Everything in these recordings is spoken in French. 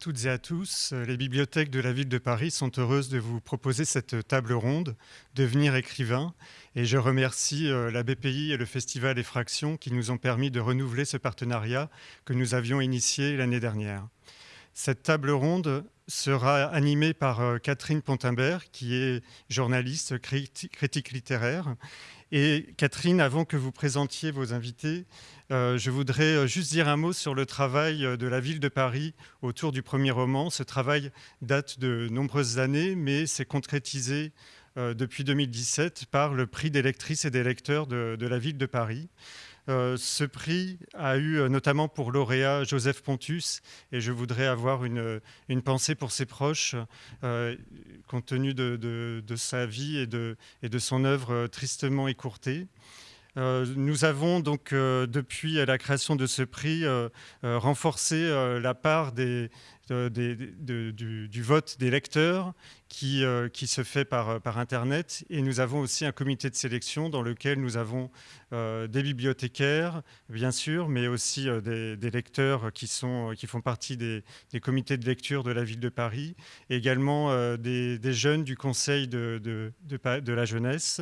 Toutes et à tous. Les bibliothèques de la ville de Paris sont heureuses de vous proposer cette table ronde Devenir écrivain et je remercie euh, la BPI et le Festival Effraction qui nous ont permis de renouveler ce partenariat que nous avions initié l'année dernière. Cette table ronde sera animée par euh, Catherine Pontimbert qui est journaliste, critique littéraire. Et Catherine, avant que vous présentiez vos invités, euh, je voudrais euh, juste dire un mot sur le travail euh, de la ville de Paris autour du premier roman. Ce travail date de nombreuses années, mais s'est concrétisé depuis 2017 par le prix des lectrices et des lecteurs de, la ville de Paris. ce prix a eu notamment pour lauréat Joseph Pontus et je voudrais avoir une, pensée pour ses proches compte tenu de, sa vie et et de son œuvre tristement écourtée. Euh, nous avons donc, euh, depuis la création de ce prix, euh, renforcé la part du, vote des lecteurs qui, se fait par, Internet. Et nous avons aussi un comité de sélection dans lequel nous avons des bibliothécaires, bien sûr, mais aussi des, lecteurs qui, font partie des, comités de lecture de la ville de Paris, également des, jeunes du Conseil de la jeunesse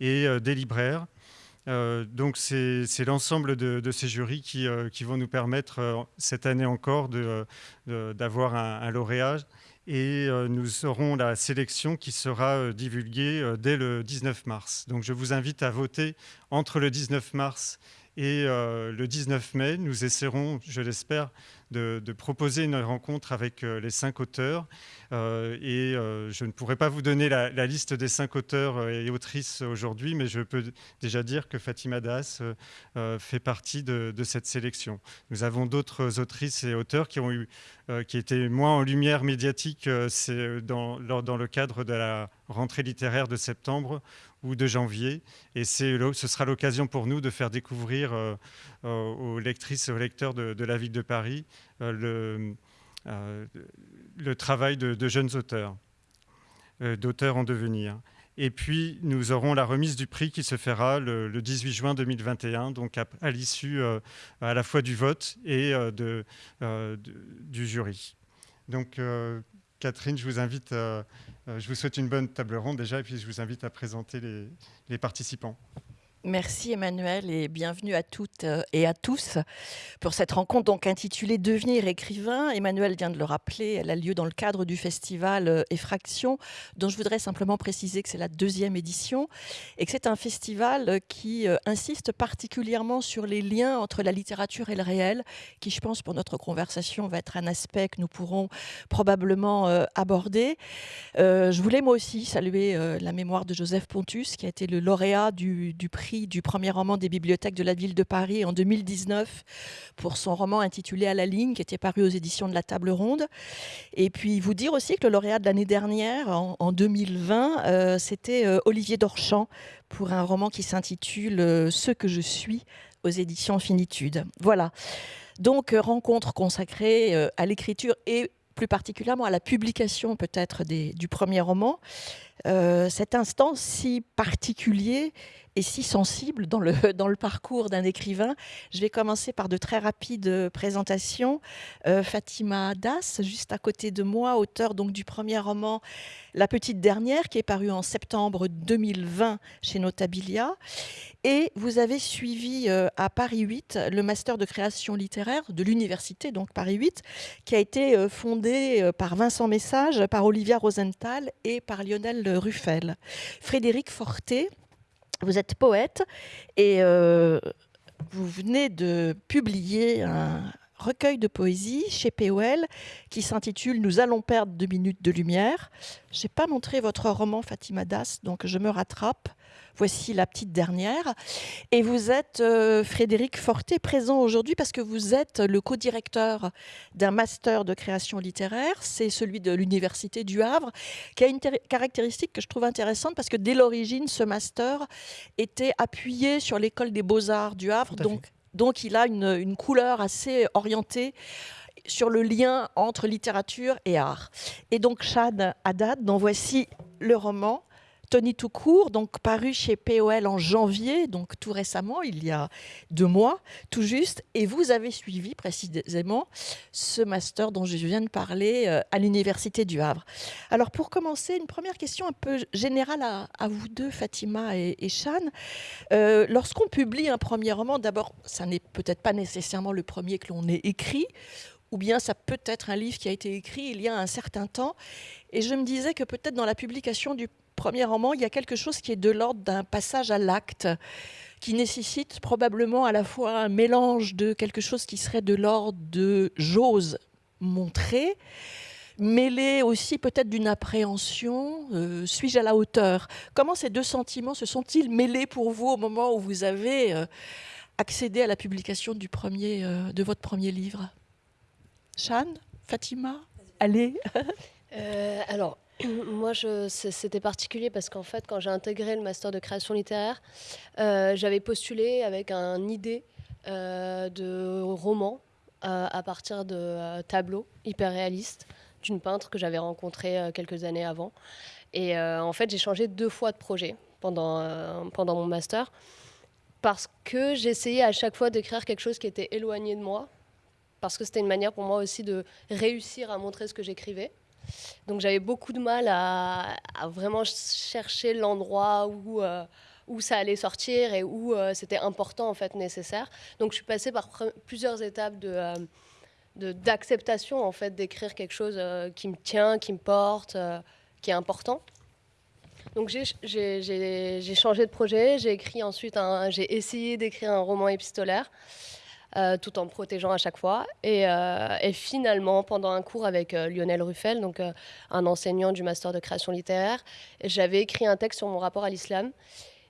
et des libraires. Euh, donc c'est l'ensemble de, ces jurys qui, euh, vont nous permettre euh, cette année encore d'avoir un, lauréat et nous aurons la sélection qui sera divulguée dès le 19 mars. Donc je vous invite à voter entre le 19 mars et le 19 mai. Nous essaierons, je l'espère, de, proposer une rencontre avec les cinq auteurs euh, et euh, je ne pourrais pas vous donner la, liste des cinq auteurs euh, et autrices aujourd'hui, mais je peux déjà dire que Fatima Das fait partie de, cette sélection. Nous avons d'autres autrices et auteurs qui ont eu qui étaient moins en lumière médiatique dans, dans le cadre de la rentrée littéraire de septembre ou de janvier. Et ce sera l'occasion pour nous de faire découvrir aux lectrices et aux lecteurs de, la ville de Paris le, euh, le travail de, jeunes auteurs, euh, d'auteurs en devenir. Et puis, nous aurons la remise du prix qui se fera le, 18 juin 2021, donc à, l'issue euh, à la fois du vote et de, du jury. Donc, Catherine, je vous invite, je vous souhaite une bonne table ronde déjà, et puis je vous invite à présenter les participants. Merci Emmanuel et bienvenue à toutes euh, et à tous pour cette rencontre donc intitulée Devenir écrivain. Emmanuel vient de le rappeler, elle a lieu dans le cadre du festival euh, Effraction, dont je voudrais simplement préciser que c'est la deuxième édition et que c'est un festival euh, qui insiste particulièrement sur les liens entre la littérature et le réel, qui je pense pour notre conversation va être un aspect que nous pourrons probablement aborder. Je voulais moi aussi saluer la mémoire de Joseph Pontus, qui a été le lauréat du, du prix du premier roman des bibliothèques de la ville de Paris en 2019 pour son roman intitulé À la ligne, qui était paru aux éditions de la Table Ronde. Et puis vous dire aussi que le lauréat de l'année dernière, en, 2020, euh, c'était euh, Olivier Dorchamp pour un roman qui s'intitule euh, Ce que je suis aux éditions Finitude. Voilà. Donc rencontre consacrée à l'écriture et plus particulièrement à la publication peut-être du premier roman. cet instant si particulier si sensible dans le, dans le parcours d'un écrivain. Je vais commencer par de très rapides présentations. Euh, Fatima Das, juste à côté de moi, auteur donc du premier roman La Petite Dernière, qui est paru en septembre 2020 chez Notabilia. Et vous avez suivi euh, à Paris 8 le master de création littéraire de l'université, donc Paris 8, qui a été euh, fondé par Vincent Message, par Olivia Rosenthal et par Lionel Ruffel. Frédéric Forté, vous êtes poète et euh, vous venez de publier un recueil de poésie chez POL qui s'intitule Nous allons perdre deux minutes de lumière. Je n'ai pas montré votre roman Fatima Das, donc je me rattrape. Voici la petite dernière. Et vous êtes, euh, Frédéric Forté, présent aujourd'hui parce que vous êtes le co-directeur d'un master de création littéraire. C'est celui de l'Université du Havre, qui a une caractéristique que je trouve intéressante parce que dès l'origine, ce master était appuyé sur l'école des beaux-arts du Havre. Donc, donc, il a une, une couleur assez orientée sur le lien entre littérature et art. Et donc, Chad Haddad, dont voici le roman Tony Toucourt, donc paru chez POL en janvier, donc tout récemment, il y a deux mois, tout juste. Et vous avez suivi précisément ce master dont je viens de parler euh, à l'Université du Havre. Alors pour commencer, une première question un peu générale à, vous deux, Fatima et, et Chan. Euh, lorsqu'on publie un premier roman, d'abord, ça n'est peut-être pas nécessairement le premier que l'on ait écrit, ou bien ça peut être un livre qui a été écrit il y a un certain temps. Et je me disais que peut-être dans la publication du premier roman, il y a quelque chose qui est de l'ordre d'un passage à l'acte, qui nécessite probablement à la fois un mélange de quelque chose qui serait de l'ordre de j'ose montrer, mêlé aussi peut-être d'une appréhension, euh, suis-je à la hauteur? Comment ces deux sentiments se sont-ils mêlés pour vous au moment où vous avez euh, accédé à la publication du premier, euh, de votre premier livre? Shan Fatima? Allez. Alors, Moi, c'était particulier parce qu'en fait, quand j'ai intégré le master de création littéraire, euh, j'avais postulé avec une idée euh, de roman euh, à partir de tableaux hyper réalistes d'une peintre que j'avais rencontrée quelques années avant. Et en fait, j'ai changé deux fois de projet pendant, pendant mon master parce que j'essayais à chaque fois d'écrire quelque chose qui était éloigné de moi, parce que c'était une manière pour moi aussi de réussir à montrer ce que j'écrivais. Donc j'avais beaucoup de mal à, vraiment chercher l'endroit où, euh, où ça allait sortir et où euh, c'était important, en fait, nécessaire. Donc je suis passée par plusieurs étapes de... Euh, d'acceptation en fait d'écrire quelque chose qui me tient, qui me porte, qui est important. Donc j'ai changé de projet, j'ai écrit ensuite, j'ai essayé d'écrire un roman épistolaire. Euh, tout en protégeant à chaque fois. Et, euh, finalement, pendant un cours avec euh, Lionel Ruffel, donc un enseignant du master de création littéraire, j'avais écrit un texte sur mon rapport à l'islam.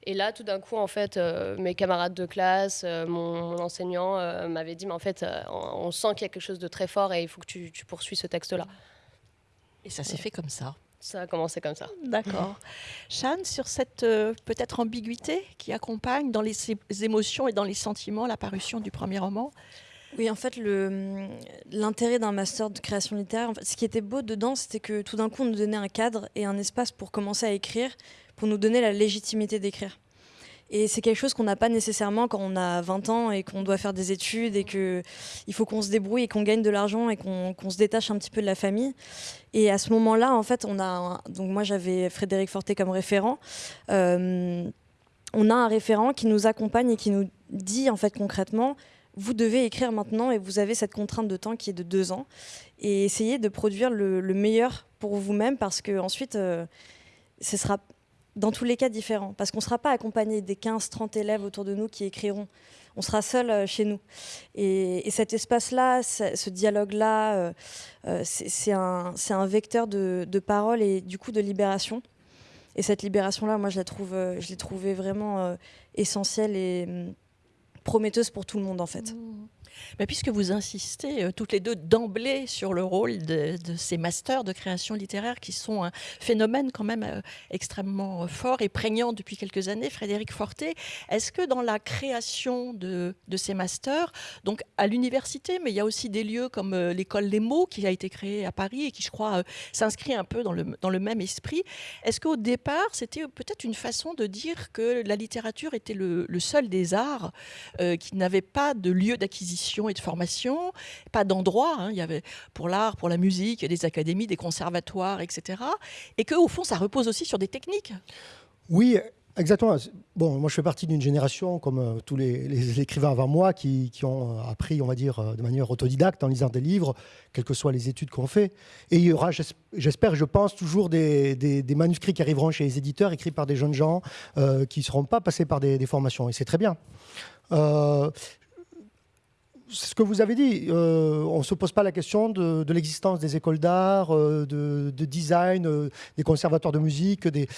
Et là, tout d'un coup, en fait, mes camarades de classe, mon, enseignant m'avait dit, mais en fait, on, sent qu'il y a quelque chose de très fort et il faut que tu, tu poursuis ce texte-là. Et ça s'est fait comme ça ça a commencé comme ça. D'accord. Shan, sur cette euh, peut-être ambiguïté qui accompagne dans les émotions et dans les sentiments la parution du premier roman? Oui, en fait, l'intérêt d'un master de création littéraire, ce qui était beau dedans, c'était que tout d'un coup, on nous donnait un cadre et un espace pour commencer à écrire, pour nous donner la légitimité d'écrire. Et c'est quelque chose qu'on n'a pas nécessairement quand on a 20 ans et qu'on doit faire des études et qu'il faut qu'on se débrouille et qu'on gagne de l'argent et qu'on se détache un petit peu de la famille. Et à ce moment-là, en fait, on a. donc moi, j'avais Frédéric Forté comme référent. Euh, on a un référent qui nous accompagne et qui nous dit en fait concrètement vous devez écrire maintenant et vous avez cette contrainte de temps qui est de deux ans et essayez de produire le, meilleur pour vous-même parce que ensuite euh, ce sera dans tous les cas différents, parce qu'on ne sera pas accompagné des 15-30 élèves autour de nous qui écriront. On sera seul euh, chez nous. Et, cet espace-là, ce dialogue-là, euh, euh, c'est un, vecteur de, parole et du coup de libération. Et cette libération-là, moi, je la trouve, je l'ai trouvée vraiment essentielle et hum, prometteuse pour tout le monde, en fait. Mmh puisque vous insistez euh, toutes les deux d'emblée sur le rôle de, ces masters de création littéraire qui sont un phénomène quand même euh, extrêmement euh, fort et prégnant depuis quelques années, Frédéric Forté, est-ce que dans la création de, ces masters, donc à l'université, mais il y a aussi des lieux comme l'école Les Mots qui a été créée à Paris et qui, je crois, s'inscrit un peu dans le même esprit, est-ce qu'au départ, c'était peut-être une façon de dire que la littérature était le, seul des arts qui n'avait pas de lieu d'acquisition et de formation, pas d'endroit. Hein. Il y avait pour l'art, pour la musique, des académies, des conservatoires, etc. Et que au fond, ça repose aussi sur des techniques. Oui, Exactement. Bon, moi, je fais partie d'une génération, comme euh, tous les, écrivains avant moi, qui, ont euh, appris, on va dire, euh, de manière autodidacte en lisant des livres, quelles que soient les études qu'on fait. Et il y aura, j'espère, je pense, toujours des, manuscrits qui arriveront chez les éditeurs, écrits par des jeunes gens qui ne seront pas passés par des, formations. Et c'est très bien ce que vous avez dit, euh, on ne se pose pas la question de, l'existence des écoles d'art, euh, de, design, euh, des conservatoires de musique, des,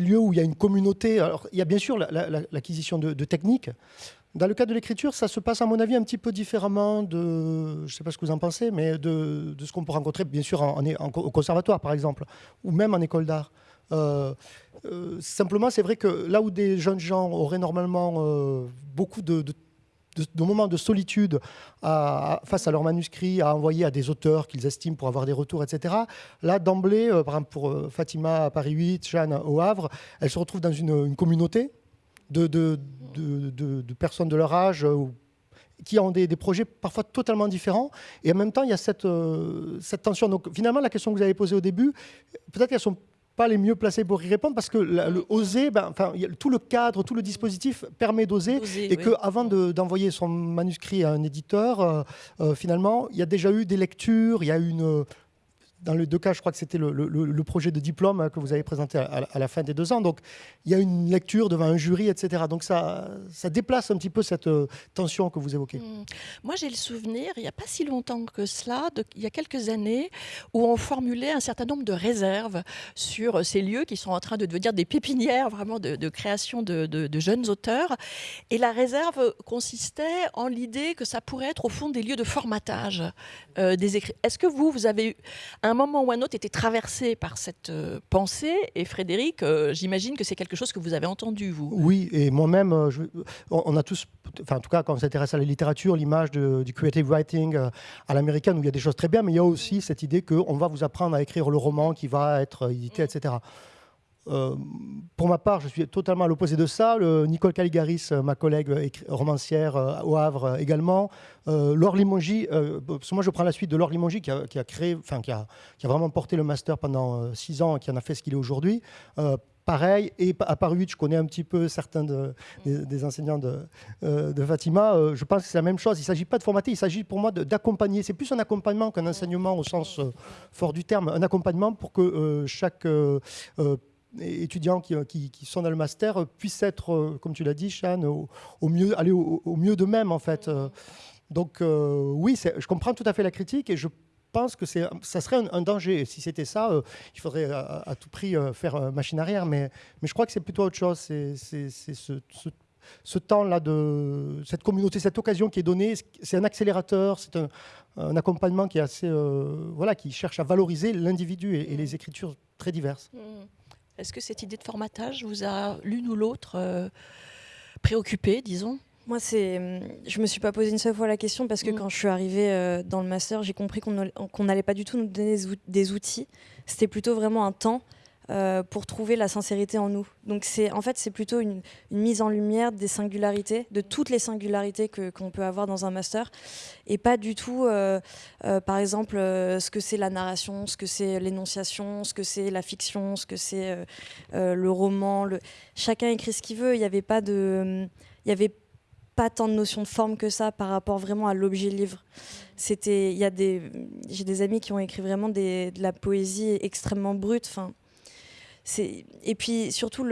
lieux où il y a une communauté. Alors, il y a bien sûr l'acquisition de, techniques. Dans le cas de l'écriture, ça se passe à mon avis un petit peu différemment de, je sais pas ce que vous en pensez, mais de, ce qu'on peut rencontrer bien sûr en, au conservatoire par exemple, ou même en école d'art. simplement, c'est vrai que là où des jeunes gens auraient normalement beaucoup de de, moments de solitude face à leur manuscrit à envoyer à des auteurs qu'ils estiment pour avoir des retours, etc. Là, d'emblée, euh, par exemple pour euh, Fatima à Paris 8, Jeanne au Havre, elles se retrouvent dans une, communauté de, de, de, personnes de leur âge euh, qui ont des, projets parfois totalement différents. Et en même temps, il y a cette, cette tension. Donc finalement, la question que vous avez posée au début, peut-être qu'elles sont pas les mieux placés pour y répondre parce que le oser, ben, enfin, tout le cadre, tout le dispositif permet d'oser et que avant d'envoyer son manuscrit à un éditeur, euh, euh, finalement, il y a déjà eu des lectures, il y a eu une dans les deux cas, je crois que c'était le, projet de diplôme hein, que vous avez présenté à, la fin des deux ans. Donc, il y a une lecture devant un jury, etc. Donc, ça, ça déplace un petit peu cette euh, tension que vous évoquez. Mmh. Moi, j'ai le souvenir, il n'y a pas si longtemps que cela, il y a quelques années, où on formulait un certain nombre de réserves sur ces lieux qui sont en train de devenir des pépinières vraiment de, création de, jeunes auteurs. Et la réserve consistait en l'idée que ça pourrait être au fond des lieux de formatage euh, des écrits. Est-ce que vous, vous avez eu un un moment ou un autre, était traversé par cette euh, pensée. Et Frédéric, euh, j'imagine que c'est quelque chose que vous avez entendu, vous. Oui, et moi-même, euh, on a tous, enfin, en tout cas, quand on s'intéresse à la littérature, l'image du creative writing à l'américaine, où il y a des choses très bien, mais il y a aussi cette idée qu'on va vous apprendre à écrire le roman qui va être édité, etc. Euh, pour ma part, je suis totalement à l'opposé de ça. Nicole Caligaris, euh, ma collègue euh, romancière au Havre également. Laure Limongi, moi je prends la suite de Laure Limongi qui a, créé, enfin qui a, qui a, vraiment porté le master pendant six ans et qui en a fait ce qu'il est aujourd'hui. pareil, et à Paris 8, je connais un petit peu certains des, enseignants de, de Fatima. je pense que c'est la même chose. Il ne s'agit pas de formater, il s'agit pour moi d'accompagner. C'est plus un accompagnement qu'un enseignement au sens fort du terme. Un accompagnement pour que chaque étudiants qui, qui, sont dans le master puissent être, euh, comme tu l'as dit, Chan, au, mieux, aller au, mieux d'eux-mêmes, en fait. Euh, donc, euh, oui, je comprends tout à fait la critique et je pense que ça serait un, danger. Si c'était ça, il faudrait à, tout prix faire machine arrière. Mais, je crois que c'est plutôt autre chose. C'est ce, ce, temps-là, de cette communauté, cette occasion qui est donnée. C'est un accélérateur, c'est un, accompagnement qui est assez, voilà, qui cherche à valoriser l'individu et, les écritures très diverses. Mmh. Est-ce que cette idée de formatage vous a l'une ou l'autre euh, préoccupé, disons? Moi, c'est, je me suis pas posé une seule fois la question parce que mm. quand je suis arrivée euh, dans le master, j'ai compris qu'on n'allait pas du tout nous donner des outils. C'était plutôt vraiment un temps euh, pour trouver la sincérité en nous. Donc c'est en fait c'est plutôt une, mise en lumière des singularités, de toutes les singularités que qu'on peut avoir dans un master, et pas du tout, euh, euh, par exemple, ce que c'est la narration, ce que c'est l'énonciation, ce que c'est la fiction, ce que c'est le roman. Chacun écrit ce qu'il veut. Il n'y avait pas de, il y avait pas tant de notion de forme que ça par rapport vraiment à l'objet livre. C'était, il y a des, j'ai des amis qui ont écrit vraiment de la poésie extrêmement brute. Enfin, et puis surtout,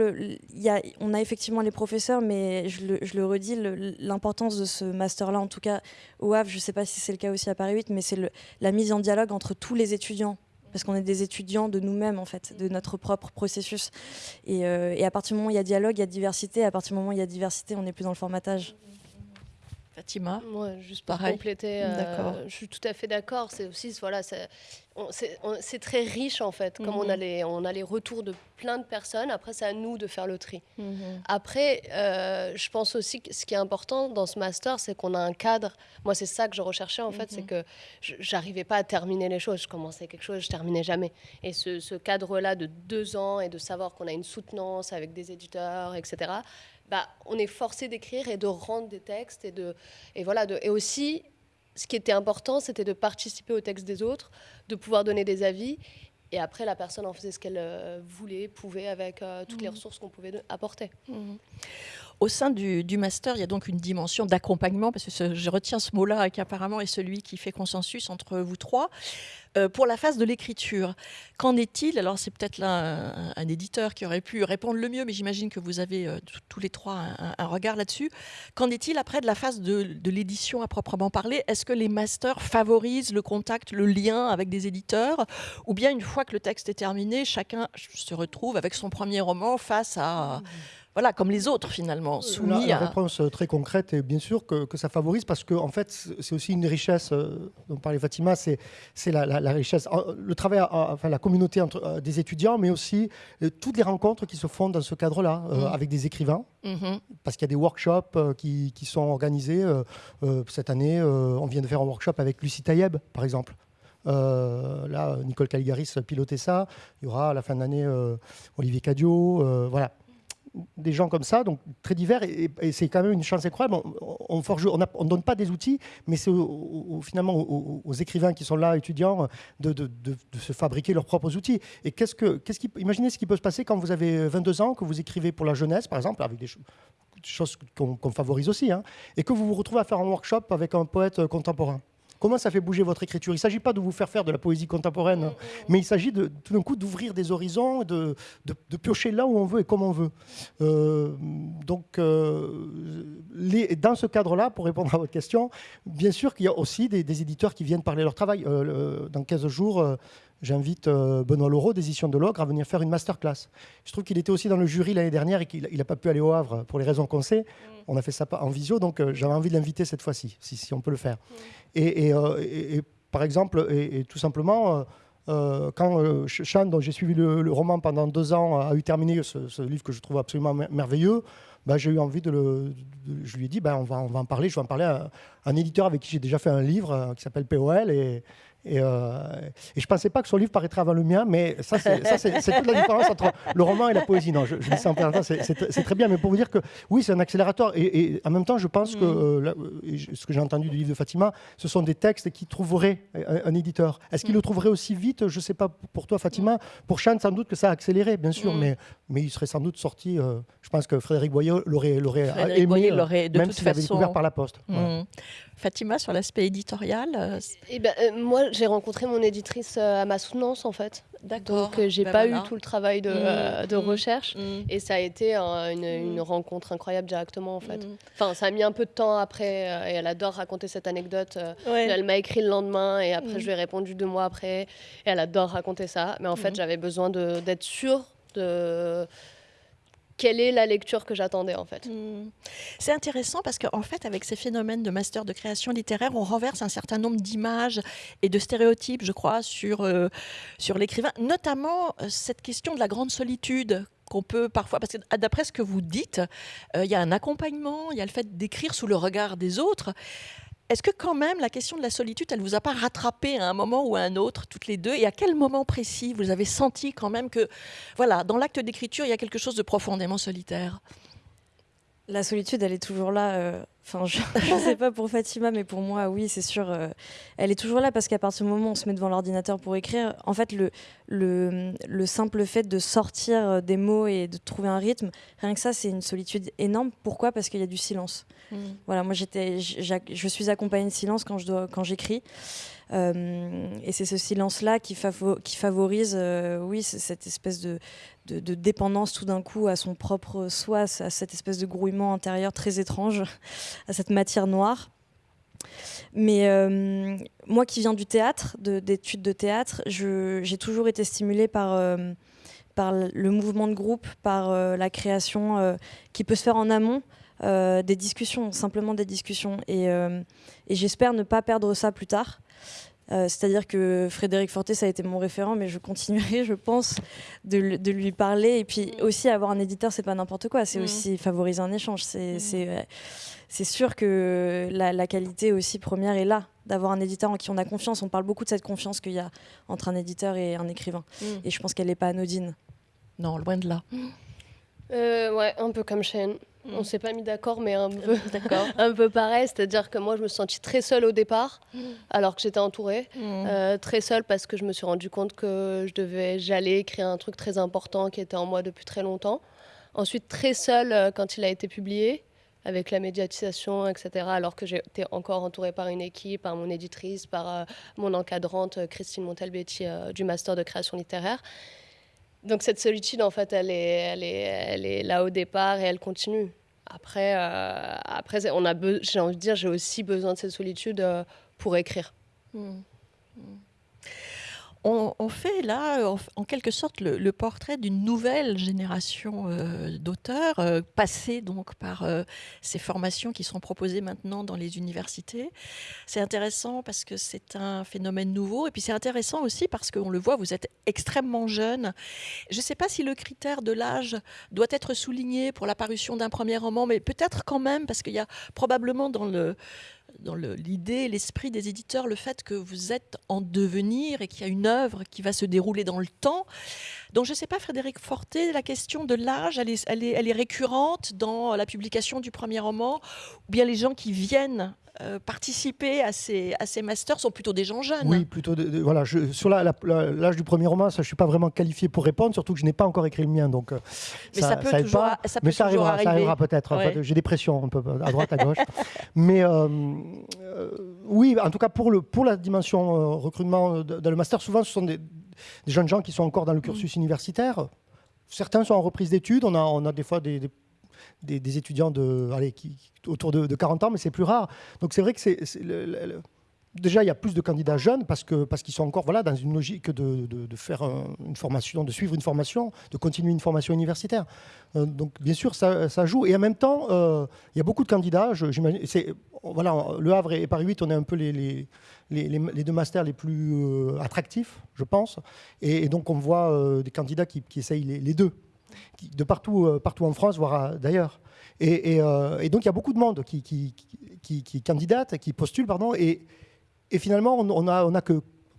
on a effectivement les professeurs, mais je le, redis, l'importance de ce master-là, en tout cas au Havre, je ne sais pas si c'est le cas aussi à Paris 8, mais c'est la mise en dialogue entre tous les étudiants parce qu'on est des étudiants de nous-mêmes en fait, de notre propre processus. Et, euh, et, à partir du moment où il y a dialogue, il y a diversité. À partir du moment où il y a diversité, on n'est plus dans le formatage. Fatima Moi, juste pour compléter, euh, je suis tout à fait d'accord. C'est aussi, voilà, c'est très riche en fait. Comme on, mhm. a les, on a les retours de plein de personnes, après, c'est à nous de faire le tri. Mhm. Après, euh, je pense aussi que ce qui est important dans ce master, c'est qu'on a un cadre. Moi, c'est ça que je recherchais en fait, c'est mhm. que j'arrivais pas à terminer les choses. Je commençais quelque chose, je terminais jamais. Et ce, ce cadre-là de deux ans et de savoir qu'on a une soutenance avec des éditeurs, etc bah, on est forcé d'écrire et de rendre des textes et de et voilà de, et aussi ce qui était important c'était de participer au texte des autres de pouvoir donner des avis et après la personne en faisait ce qu'elle euh, voulait pouvait avec euh, toutes les mmh. ressources qu'on pouvait apporter mmh. Au sein du, master, il y a donc une dimension d'accompagnement, parce que je retiens ce mot-là qui apparemment est celui qui fait consensus entre vous trois. Euh, pour la phase de l'écriture, qu'en est-il? Alors c'est peut-être là un, éditeur qui aurait pu répondre le mieux, mais j'imagine que vous avez euh, tous les trois un, regard là-dessus. Qu'en est-il après de la phase de, de l'édition à proprement parler? Est-ce que les masters favorisent le contact, le lien avec des éditeurs? Ou bien une fois que le texte est terminé, chacun se retrouve avec son premier roman face à voilà, comme les autres finalement, soumis la, à... La réponse très concrète est bien sûr que, que ça favorise parce que en fait c'est aussi une richesse dont parlait Fatima, c'est la, la, richesse, le travail, enfin la communauté entre des étudiants, mais aussi toutes les rencontres qui se font dans ce cadre-là mmh. avec des écrivains, mmh. parce qu'il y a des workshops qui, qui sont organisés. cette année, on vient de faire un workshop avec Lucie Tayeb, par exemple. Euh, là, Nicole Caligaris pilotait ça. Il y aura à la fin de l'année euh, Olivier Cadio. Euh, voilà. Des gens comme ça, donc très divers, et, c'est quand même une chance incroyable. On ne on donne pas des outils, mais c'est finalement aux, écrivains qui sont là, étudiants, de, se fabriquer leurs propres outils. Et qu'est-ce que, qu'est-ce qui, imaginez ce qui peut se passer quand vous avez 22 ans, que vous écrivez pour la jeunesse, par exemple, avec des choses qu'on favorise aussi, hein, et que vous vous retrouvez à faire un workshop avec un poète contemporain. Comment ça fait bouger votre écriture? Il ne s'agit pas de vous faire faire de la poésie contemporaine, hein, mais il s'agit de, tout d'un coup d'ouvrir des horizons, de, de, piocher là où on veut et comme on veut. Euh, donc, euh, dans ce cadre-là, pour répondre à votre question, bien sûr qu'il y a aussi des, éditeurs qui viennent parler leur travail. Euh, dans 15 jours, j'invite Benoît Laureau d'édition de l'Ogre à venir faire une masterclass. Je trouve qu'il était aussi dans le jury l'année dernière et qu'il n'a pas pu aller au Havre pour les raisons qu'on sait. On a fait ça en visio, donc j'avais envie de l'inviter cette fois-ci, si, si, on peut le faire. Euh, et, par exemple, et, tout simplement, euh, euh, quand Chan, dont j'ai suivi le, roman pendant deux ans, a eu terminé ce, livre que je trouve absolument merveilleux, bah, j'ai eu envie de le. je lui ai dit, bah, on, va, on va en parler. Je vais en parler à, un éditeur avec qui j'ai déjà fait un livre qui s'appelle POL. Et, et, euh, et, je pensais pas que son livre paraîtrait avant le mien, mais ça, c'est toute la différence entre le roman et la poésie. Non, je, dis ça en c'est très bien, mais pour vous dire que oui, c'est un accélérateur. Et, en même temps, je pense que mm. euh, ce que j'ai entendu du livre de Fatima, ce sont des textes qui trouveraient un, éditeur. Est-ce qu'il mm. le trouverait aussi vite? Je sais pas pour toi, Fatima. Mm. Pour Chan, sans doute que ça a accéléré, bien sûr, mais, mais il serait sans doute sorti. Euh, je pense que Frédéric Boyer l'aurait aimé, de même s'il avait découvert par la poste. Fatima, sur l'aspect éditorial euh, eh ben, euh, Moi, j'ai rencontré mon éditrice euh, à ma soutenance, en fait. Donc, j'ai n'ai ben pas eu tout le travail de, mmh, de mmh, recherche. Mmh. Et ça a été une, rencontre incroyable directement, en fait. Enfin, ça a mis un peu de temps après. et elle adore raconter cette anecdote. Elle m'a écrit le lendemain et après, je lui ai répondu deux mois après. Et elle adore raconter ça. Mais en fait, j'avais besoin d'être sûre de quelle est la lecture que j'attendais en fait. Hmm. C'est intéressant parce qu'en fait, avec ces phénomènes de master de création littéraire, on renverse un certain nombre d'images et de stéréotypes, je crois, sur, euh, sur l'écrivain, notamment euh, cette question de la grande solitude qu'on peut parfois, parce que ah, d'après ce que vous dites, euh, il y a un accompagnement, il y a le fait d'écrire sous le regard des autres. Est-ce que quand même la question de la solitude, elle ne vous a pas rattrapé à un moment ou à un autre, toutes les deux? Et à quel moment précis vous avez senti quand même que, voilà, dans l'acte d'écriture, il y a quelque chose de profondément solitaire? La solitude, elle est toujours là. Euh, enfin, je ne sais pas pour Fatima, mais pour moi, oui, c'est sûr. Euh, elle est toujours là parce qu'à partir du moment où on se met devant l'ordinateur pour écrire, en fait, le, le, le, simple fait de sortir euh, des mots et de trouver un rythme, rien que ça, c'est une solitude énorme. Pourquoi? Parce qu'il y a du silence. Mm. Voilà, moi j'étais, je suis accompagnée de silence quand je dois, quand j'écris. Euh, et c'est ce silence-là qui, favorise, euh, oui, cette espèce de, dépendance tout d'un coup à son propre soi, à cette espèce de grouillement intérieur très étrange, à cette matière noire. Mais euh, moi qui viens du théâtre, d'études de, théâtre, j'ai toujours été stimulée par le mouvement de groupe, par la création qui peut se faire en amont, euh, des discussions, simplement des discussions. Et, euh, et j'espère ne pas perdre ça plus tard. Euh, c'est-à-dire que Frédéric Forté, ça a été mon référent, mais je continuerai, je pense, de, de lui parler. Et puis aussi, avoir un éditeur, c'est pas n'importe quoi. C'est mm. aussi favoriser un échange. C'est mm. c'est sûr que la, la, qualité aussi première est là, d'avoir un éditeur en qui on a confiance. On parle beaucoup de cette confiance qu'il y a entre un éditeur et un écrivain. Mm. Et je pense qu'elle n'est pas anodine. Non, loin de là. ouais, un peu comme Shane. Mm. On s'est pas mis d'accord, mais un peu, un peu pareil. C'est-à-dire que moi, je me suis sentie très seule au départ, mm. alors que j'étais entourée. Mm. Euh, très seule parce que je me suis rendu compte que je devais, j'allais écrire un truc très important qui était en moi depuis très longtemps. Ensuite, très seule euh, quand il a été publié, avec la médiatisation, etc. Alors que j'étais encore entourée par une équipe, par mon éditrice, par euh, mon encadrante, Christine Montalbetti, du Master de création littéraire. Donc cette solitude, en fait, elle est, là au départ et elle continue. Après, euh, après on a j'ai envie de dire, j'ai aussi besoin de cette solitude euh, pour écrire. Mmh. Mmh. On, fait là, en, quelque sorte, le, portrait d'une nouvelle génération euh, d'auteurs, euh, passés donc par euh, ces formations qui sont proposées maintenant dans les universités. C'est intéressant parce que c'est un phénomène nouveau, et puis c'est intéressant aussi parce qu'on le voit, vous êtes extrêmement jeune. Je ne sais pas si le critère de l'âge doit être souligné pour l'apparition d'un premier roman, mais peut-être quand même, parce qu'il y a probablement dans le dans l'idée, l'esprit des éditeurs, le fait que vous êtes en devenir et qu'il y a une œuvre qui va se dérouler dans le temps. Donc je ne sais pas, Frédéric Forté, la question de l'âge, elle est, elle, est, récurrente dans la publication du premier roman, ou bien les gens qui viennent euh, participer à ces, à ces masters sont plutôt des gens jeunes. Oui, plutôt. voilà, je, sur l'âge du premier roman, ça, je ne suis pas vraiment qualifié pour répondre, surtout que je n'ai pas encore éccrit le mien. Donc, euh, mais ça, peut toujours, pas, ça peut mais ça arrivera, ça arrivera peut-être. J'ai des pressions un peu à droite, à gauche. mais euh, oui, en tout cas, pour, le, pour la dimension recrutement dans le master, souvent, ce sont des, jeunes gens qui sont encore dans le cursus mm. universitaire. Certains sont en reprise d'études. On a, on a des fois des des, étudiants de, qui, autour de, 40 ans, mais c'est plus rare. Donc c'est vrai que c'est, déjà il y a plus de candidats jeunes parce qu'ils sont encore voilà dans une logique de, de, faire une formation, de suivre une formation, de continuer une formation universitaire. Euh, donc bien sûr ça, joue et en même temps euh, il y a beaucoup de candidats. voilà le Havre et Paris 8 on est un peu les, deux masters les plus euh, attractifs, je pense. Et, donc, on voit des candidats qui, qui essayent les, deux de partout, euh, partout en France, voire d'ailleurs. Euh, et, donc il y a beaucoup de monde qui, candidate, qui postule, pardon, et, finalement on, a,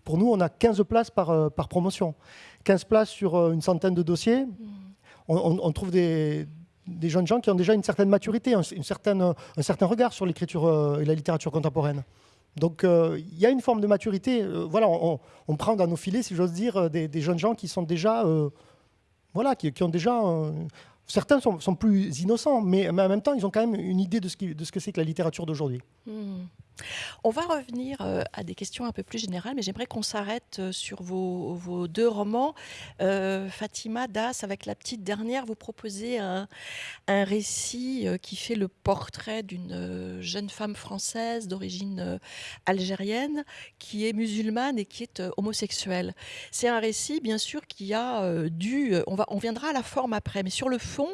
pour nous, on a 15 places par, euh, promotion. 15 places sur une centaine de dossiers. On, trouve des, jeunes gens qui ont déjà une certaine maturité, une certaine, un certain regard sur l'écriture et la littérature contemporaine. Donc il y a une forme de maturité. voilà, on, prend dans nos filets, si j'ose dire, des, jeunes gens qui sont déjà voilà, qui, ont déjà. certains sont, plus innocents, mais, mais, en même temps, ils ont quand même une idée de ce, de ce que c'est que la littérature d'aujourd'hui. Hmm. On va revenir euh, à des questions un peu plus générales, mais j'aimerais qu'on s'arrête euh, sur vos, deux romans. Euh, Fatima Das, avec la petite dernière, vous proposez un, récit qui fait le portrait d'une jeune femme française d'origine algérienne qui est musulmane et qui est homosexuelle. C'est un récit, bien sûr, qui a dû, on, va, on viendra à la forme après, mais sur le fond,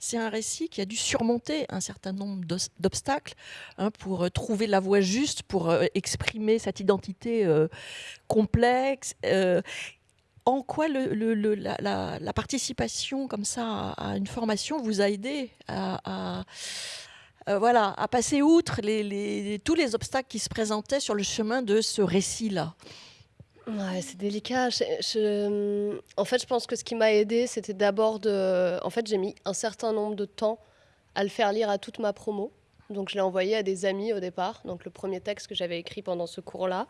c'est un récit qui a dû surmonter un certain nombre d'obstacles hein, pour trouver la voie juste pour euh, exprimer cette identité euh, complexe euh, en quoi la, participation comme ça à une formation vous a aidé à, voilà, à passer outre tous les obstacles qui se présentaient sur le chemin de ce récit-là? C'est délicat. en fait, je pense que ce qui m'a aidé, c'était d'abord de. En fait, j'ai mis un certain nombre de temps à le faire lire à toute ma promo. Donc je l'ai envoyé à des amis au départ. Donc le premier texte que j'avais écrit pendant ce cours-là,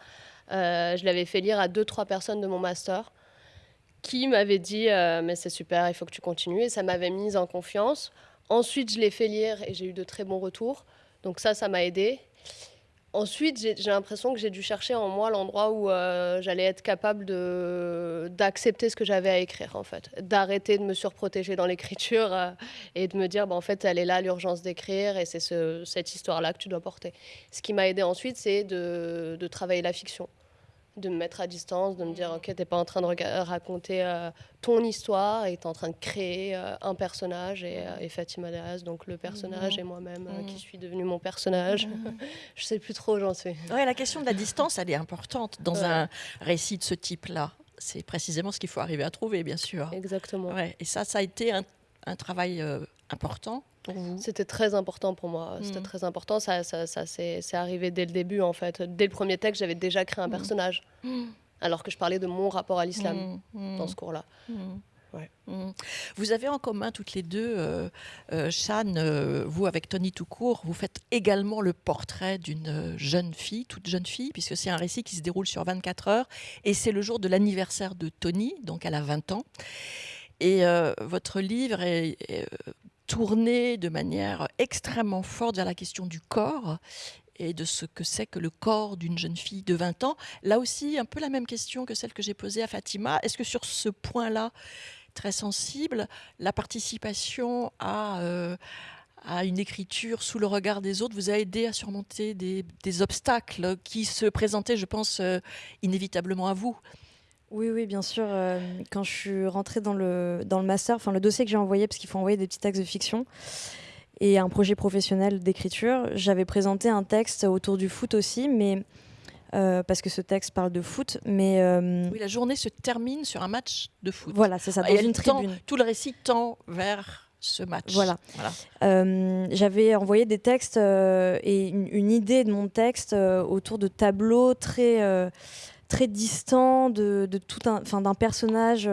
euh, je l'avais fait lire à deux, trois personnes de mon master qui m'avaient dit euh, mais c'est super, il faut que tu continues. Et ça m'avait mise en confiance. Ensuite, je l'ai fait lire et j'ai eu de très bons retours. Donc ça, ça m'a aidé. Ensuite, j'ai l'impression que j'ai dû chercher en moi l'endroit où euh, j'allais être capable d'accepter ce que j'avais à écrire, en fait. D'arrêter de me surprotéger dans l'écriture euh, et de me dire, bah, en fait, elle est là, l'urgence d'écrire, et c'est cette histoire-là que tu dois porter. Ce qui m'a aidé ensuite, c'est de, travailler la fiction de me mettre à distance, de me dire, ok, t'es pas en train de raconter euh, ton histoire, et es en train de créer euh, un personnage, et, euh, et Fatima Daz, donc le personnage, mmh. et moi-même qui mmh. suis devenue mon personnage. Mmh. Je sais plus trop où j'en suis. Ouais, la question de la distance, elle est importante dans un récit de ce type-là. C'est précisément ce qu'il faut arriver à trouver, bien sûr. Exactement. Ouais, et ça, ça a été un, un travail important c'était très important pour moi. C'était mm. très important. Ça, ça, ça c'est arrivé dès le début, en fait. Dès le premier texte, j'avais déjà créé un mm. personnage. Mm. Alors que je parlais de mon rapport à l'islam dans ce cours-là. Ouais. Vous avez en commun toutes les deux, euh, euh euh, vous avec Tony Toucourt, vous faites également le portrait d'une jeune fille, toute jeune fille, puisque c'est un récit qui se déroule sur 24 heures, et c'est le jour de l'anniversaire de Tony, donc elle a 20 ans. Et euh, votre livre est, tourné de manière extrêmement forte vers la question du corps et de ce que c'est que le corps d'une jeune fille de 20 ans. Là aussi, un peu la même question que celle que j'ai posée à Fatima. Est-ce que sur ce point-là, très sensible, la participation à, euh, une écriture sous le regard des autres vous a aidé à surmonter des, obstacles qui se présentaient, je pense, euh, inévitablement à vous? Oui, oui, bien sûr. quand je suis rentrée dans le, dans le master, enfin le dossier que j'ai envoyé, parce qu'il faut envoyer des petits textes de fiction, et un projet professionnel d'écriture, j'avais présenté un texte autour du foot aussi, mais euh, parce que ce texte parle de foot, mais euh, oui, la journée se termine sur un match de foot. Voilà, c'est ça, dans une tribune. tout le récit tend vers ce match. Voilà. Euh, j'avais envoyé des textes et une, idée de mon texte autour de tableaux très très distant de, tout un, d'un personnage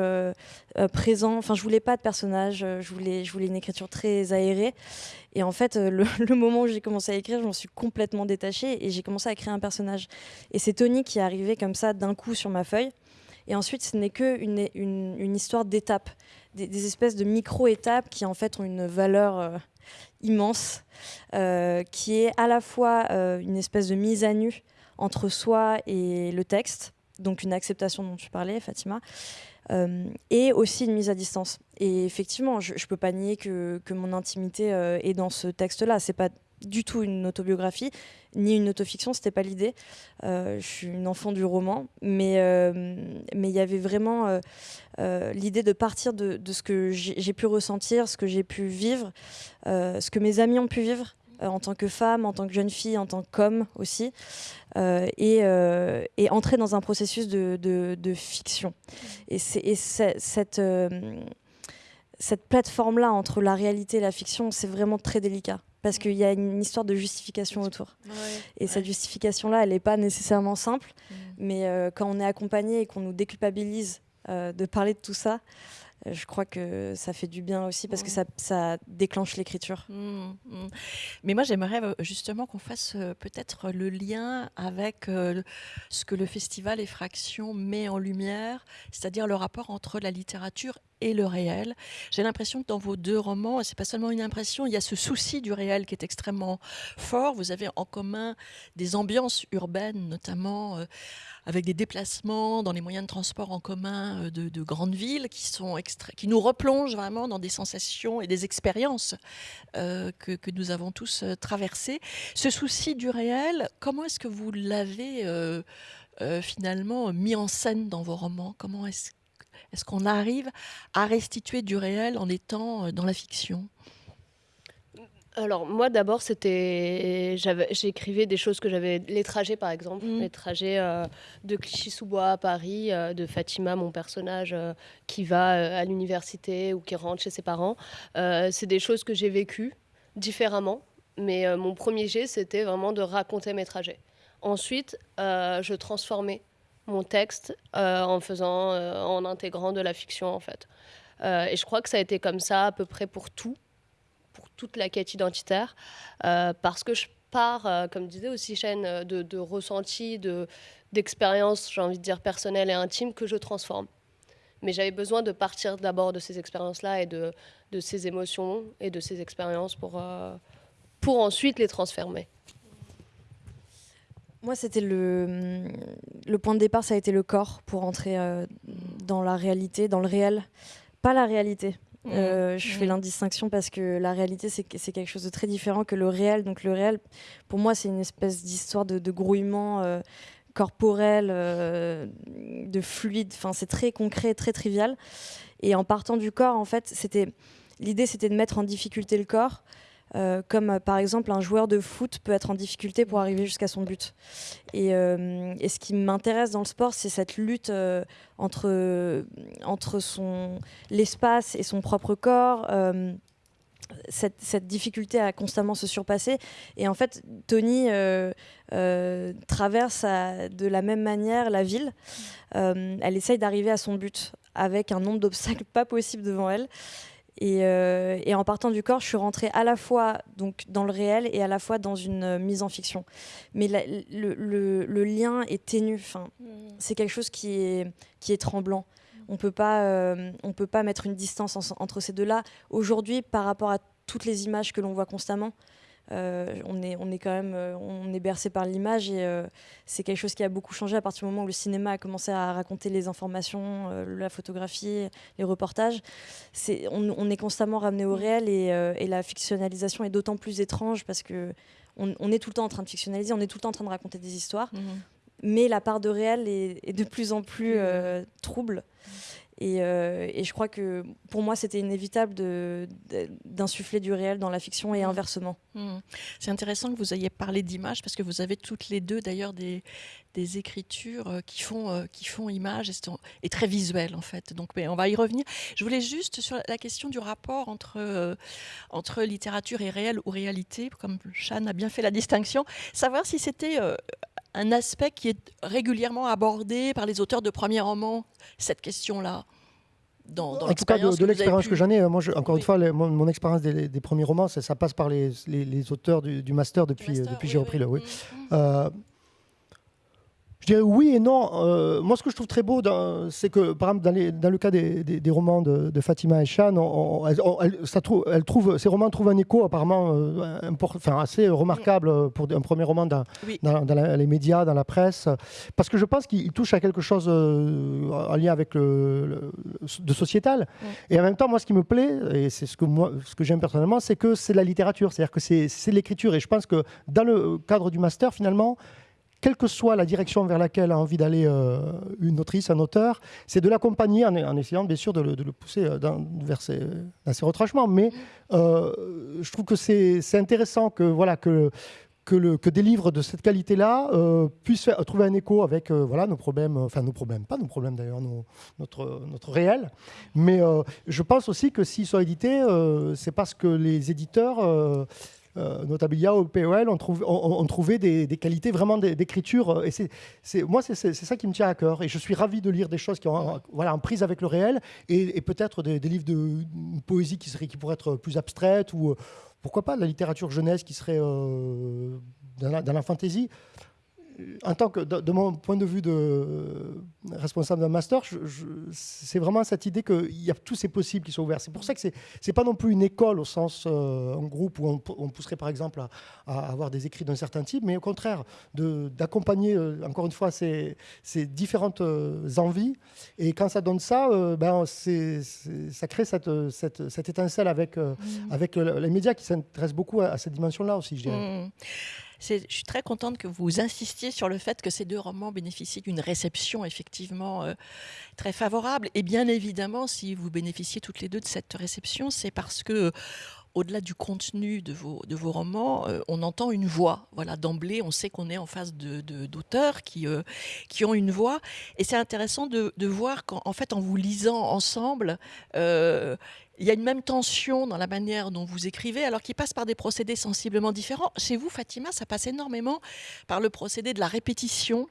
présent. Enfin, je voulais pas de personnage. Je voulais, je voulais une écriture très aérée. Et en fait, euh, le, moment où j'ai commencé à écrire, je m'en suis complètement détachée et j'ai commencé à créer un personnage. Et c'est Tony qui est arrivé comme ça d'un coup sur ma feuille. Et ensuite, ce n'est qu'une une, une, histoire d'étapes, des, espèces de micro-étapes qui en fait ont une valeur euh, immense, euh, qui est à la fois une espèce de mise à nu entre soi et le texte, donc une acceptation dont tu parlais, Fatima, euh, et aussi une mise à distance. Et effectivement, je ne peux pas nier que, que mon intimité euh, est dans ce texte-là. C'est pas du tout une autobiographie, ni une autofiction, c'était pas l'idée. Euh, je suis une enfant du roman, mais mais il y avait vraiment l'idée de partir de, de ce que j'ai pu ressentir, ce que j'ai pu vivre, ce que mes amis ont pu vivre, en tant que femme, en tant que jeune fille, en tant qu'homme aussi, euh, euh, et, entrer dans un processus de, fiction. Et, cette, cette plateforme-là entre la réalité et la fiction, c'est vraiment très délicat parce qu'il y a une histoire de justification autour. et cette justification-là, elle n'est pas nécessairement simple, mm. mais quand on est accompagné et qu'on nous déculpabilise de parler de tout ça, je crois que ça fait du bien aussi parce que ça, ça déclenche l'écriture. Mmh, mmh. Mais moi, j'aimerais euh, justement qu'on fasse euh, peut-être le lien avec euh, ce que le festival Effraction met en lumière, c'est-à-dire le rapport entre la littérature le réel. J'ai l'impression que dans vos deux romans, et c'est pas seulement une impression, il y a ce souci du réel qui est extrêmêmement fort. Vous avez en commun des ambiances urbaines, notamment avec des déplacements dans les moyens de transport en commun euh, de, grandes villes qui, sont qui nous replongent vraiment dans des sensations et des expériences euh, que, nous avons tous euh, traversées. Ce souci du réel, comment est-ce que vous l'avez finalement mis en scène dans vos romans? Comment est-ce est qu'on arrive à restituer du réel en étant dans la fiction? Alors moi d'abord c'était j'écrivais des choses que j'avais les trajets par exemple. Mm. les trajets euh, de Clichy-sous-Bois à Paris euh, de Fatima mon personnage euh, qui va à l'université ou qui rentre chez ses parents. C'est des choses que j'ai vécues différemment mais mon premier jet c'était vraiment de raconter mes trajets. Ensuite je transformais mon texte en faisant en intégrant de la fiction en fait et je crois que ça a été comme ça à peu près pour tout pour toute la quête identitaire, euh, parce que je pars, euh, comme disait aussi euh, de, de ressentis, d'expériences, j'ai envie de dire personnelles et intimes, que je transforme. Mais j'avais besoin de partir d'abord de ces expériences-là et de, de, ces émotions et de ces expériences pour, pour ensuite les transformer. Moi, c'était le, le point de départ, ça a été le corps pour entrer dans la réalité, dans le réel. Pas la réalité, Mmh. Euh, je fais mmh. l'indistinction parce que la réalité, c'est quelque chose de très différent que le réel. Donc le réel, pour moi, c'est une espèce d'histoire de, grouillement euh, corporel, euh, de fluide. Enfin, c'est très concret, très trivial. Et en partant du corps, en fait, c'était l'idée, c'était de mettre en difficulté le corps euh, comme euh, par exemple un joueur de foot peut être en difficulté pour arriver jusqu'à son but. Et, euh, ce qui m'intéresse dans le sport, c'est cette lutte entre, entre son, l'espace et son propre corps. Cette, cette, difficulté à constamment se surpasser. Et en fait, Tony traverse de la même manière la ville. elle essaye d'arriver à son but avec un nombre d'obstacles pas possible devant elle. Euh, et, en partant du corps, je suis rentrée à la fois donc, dans le réel et à la fois dans une euh, mise en fiction. Mais le, lien est ténu. Enfin, mmh. C'est quelque chose qui est, qui est tremblant. On peut pas, euh, on peut pas mettre une distance entre ces deux-là. Aujourd'hui, par rapport à toutes les images que l'on voit constamment, euh, on, est, on est quand même euh, on est bercé par l'image et euh, c'est quelque chose qui a beaucoup changé à partir du moment où le cinéma a commencé à raconter les informations, la photographie, les reportages. On, est constamment ramené au réel et, la fictionnalisation est d'autant plus étrange parce que on, est tout le temps en train de fictionnaliser, on est tout le temps en train de raconter des histoires. Mhm. mais la part de réel est, de plus en plus trouble. Euh, et, je crois que pour moi, c'était inévitable d'insuffler du réel dans la fiction et mmh. inversement. Mmh. C'est intéressant que vous ayez parlé d'image parce que vous avez toutes les deux d'ailleurs des, des, écritures euh, qui font, euh, qui font image et, très visuelles en fait. Donc on va y revenir. Je voulais juste sur la question du rapport entre, entre littérature et réel ou réalité, comme Chan a bien fait la distinction, savoir si c'était un aspect qui est régulièrement abordé par les auteurs de premiers romans, cette question-là dans, en tout cas, de, l'expérience que j'en ai, moi, encore une fois, mon, expérience des, premiers romans, ça, passe par les, auteurs du, master depuis, depuis j'ai repris le. Oui. Mm, mm. Euh, je dirais oui et non. Euh, moi, ce que je trouve très beau, c'est que, par exemple, dans, le cas des, romans de, Fatima et Chan, elle, ça trouve, ces romans trouvent un écho apparemment euh, enfin, assez remarquable pour un premier roman dans, les médias, dans la presse, parce que je pense qu'il touche à quelque chose euh, en lien avec le, de sociétal. Et en même temps, moi, ce qui me plaît, et c'est ce que, moi, ce que j'aime personnellement, c'est que c'est la littérature, c'est-à-dire que c'est l'écriture. Et je pense que dans le cadre du master, finalement, quelle que soit la direction vers laquelle a envie d'aller euh, une autrice, un auteur, c'est de l'accompagner en, essayant bien sûr de le, pousser euh, vers ses, retranchements. Mais euh, je trouve que c'est intéressant que, voilà, que, que, des livres de cette qualité-là puissent trouver un écho avec voilà, nos problèmes, enfin nos problèmes, pas nos problèmes d'ailleurs, notre réel. Mais je pense aussi que s'ils sont édités, c'est parce que les éditeurs euh, Notabilia au POL ont, on, trouvé des, qualités vraiment d'écriture. Et c'est, moi, c'est, ça qui me tient à cœur. Et je suis ravi de lire des choses qui ont voilà, en prise avec le réel et, peut-être des, livres de poésie qui, qui pourraient être plus abstraites ou pourquoi pas de la littérature jeunesse qui serait euh, dans, la, dans la fantaisie en tant que, de, mon point de vue de responsable d'un master, c'est vraiment cette idée qu'il y a tous ces possibles qui sont ouverts. C'est pour ça que c'est n'est pas non plus une école au sens euh, en groupe où on, pousserait par exemple à, avoir des écrits d'un certain type, mais au contraire d'accompagner euh, encore une fois ces, ces différentes euh, envies. Et quand ça donne ça, ben ça crée cette, cette, cette étincelle avec, mmh. avec les médias qui s'intéressent beaucoup à, cette dimension-là aussi, je dirais. Mmh je suis très contente que vous insistiez sur le fait que ces deux romans bénéficient d'une réception effectivement euh, très favorable. Et bien évidemment, si vous bénéficiez toutes les deux de cette réception, c'est parce que au-delà du contenu de vos, de vos romans, euh, on entend une voix. Voilà, d'emblée, on sait qu'on est en face d'auteurs de, qui, euh, qui ont une voix. Et c'est intéressant de, de voir qu'en fait, en vous lisant ensemble, il y a une même tension dans la manière dont vous écrivez, alors qu'il passe par des procédés sensiblement différents. Chez vous, Fatima, ça passe énormément par le procédé de la répétition.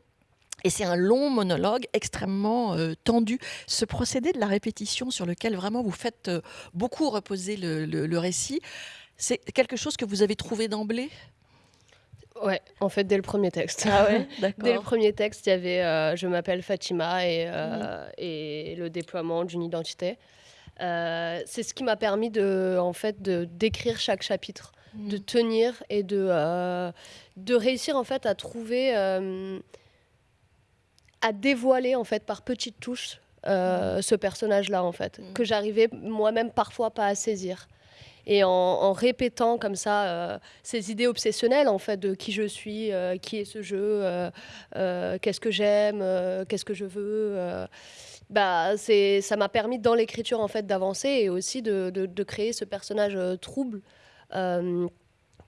Et c'est un long monologue extrêmement euh, tendu. Ce procédé de la répétition sur lequel vraiment vous faites euh, beaucoup reposer le, récit, c'est quelque chose que vous avez trouvé d'emblée? Ouais, en fait, dès le premier texte. Ah ouais, dès le premier texte, il y avait euh, Je m'appelle Fatima et, mmh. et le déploiement d'une identité. C'est ce qui m'a permis de, en fait, de d'écrire chaque chapitre, mm. de tenir et de, de réussir en fait à trouver, à dévoiler en fait par petites touches mm. ce personnage-là en fait, mm. que j'arrivais moi-même parfois pas à saisir. Et en, répétant comme ça ces idées obsessionnelles en fait de qui je suis, qui est ce jeu, qu'est-ce que j'aime, qu'est-ce que je veux bah, ça m'a permis dans l'écriture en fait d'avancer et aussi de, de, créer ce personnage euh, trouble euh,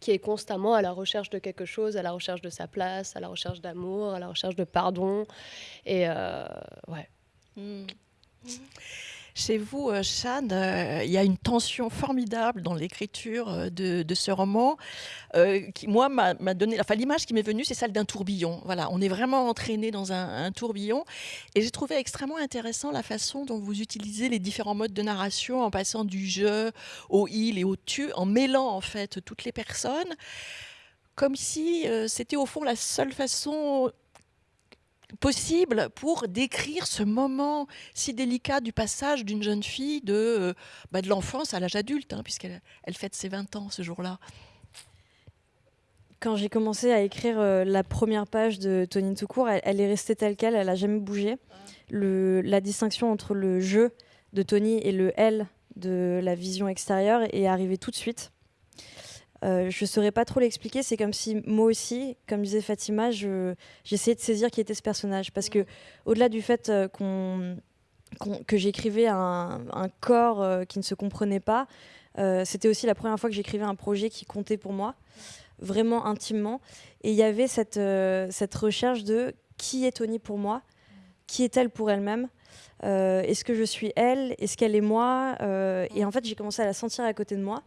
qui est constamment à la recherche de quelque chose, à la recherche de sa place, à la recherche d'amour, à la recherche de pardon. Et euh, ouais. Mmh. Chez vous, euh, euh, il y a une tension formidable dans l'écriture euh, de, ce roman qui, moi, m'a donné. L'image qui m'est venue, c'est celle d'un tourbillon. Voilà, on est vraiment entraîné dans un, tourbillon. Et j'ai trouvé extrêmement intéressant la façon dont vous utilisez les différents modes de narration en passant du je au il et au tu, en mêlant en fait toutes les personnes comme si c'était au fond la seule façon possible pour décrire ce moment si délicat du passage d'une jeune fille de, euh, bah, de l'enfance à l'âge adulte, hein, puisqu'elle elle fête ses 20 ans ce jour-là. Quand j'ai commencé à écrire euh, la première page de Tony Toucourt, elle, elle est restée telle qu'elle, elle n'a jamais bougé. La distinction entre le je de Tony et le elle de la vision extérieure est arrivée tout de suite. Je ne saurais pas trop l'expliquer. C'est comme si moi aussi, comme disait Fatima, j'essayais de saisir qui était ce personnage. Parce que au-delà du fait qu'on que j'écrivais un, corps qui ne se comprenait pas, c'était aussi la première fois que j'écrivais un projet qui comptait pour moi, vraiment intimement. Et il y avait cette, cette recherche de qui est Tony pour moi, qui est-elle pour elle-même euh, Est-ce que je suis elle Est-ce qu'elle est moi euh, Et en fait, j'ai commencé à la sentir à côté de moi.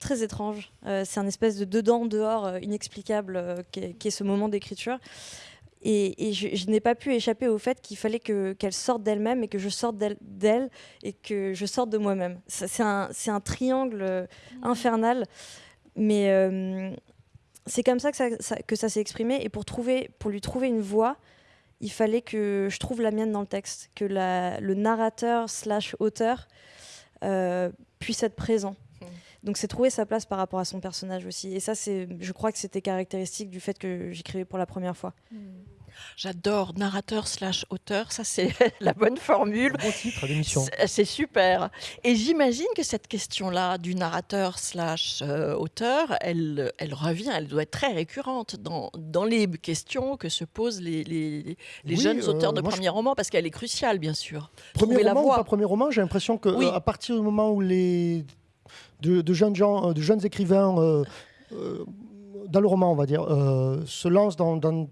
Très étrange. Euh, c'est un espèce de dedans, dehors, inexplicable qui est, ce moment d'écriture. Et, je, n'ai pas pu échapper au fait qu'il fallait qu'elle sorte d'elle-même et que je sorte d'elle et que je sorte de moi-même. C'est un, un, triangle infernal. Mais c'est comme ça que ça, s'est exprimé. Et pour, trouver, pour lui trouver une voix, il fallait que je trouve la mienne dans le texte, que le narrateur slash auteur euh, puisse être présent. Donc c'est trouver sa place par rapport à son personnage aussi. Et ça, je crois que c'était caractéristique du fait que j'écrivais pour la première fois. Hmm. J'adore narrateur slash auteur, ça c'est la bonne formule. Bon titre d'émission. C'est super. Et j'imagine que cette question-là du narrateur slash euh, auteur, elle, elle revient, elle doit être très récurrente dans, dans les questions que se posent les, les, les jeunes euh, auteurs de premiers romans, parce qu'elle est cruciale, bien sûr. Premier roman la voix. ou pas premier roman, j'ai l'impression que euh, à partir du moment où les de, jeunes gens, de jeunes écrivains dans le roman, on va dire, se lancent dans, dans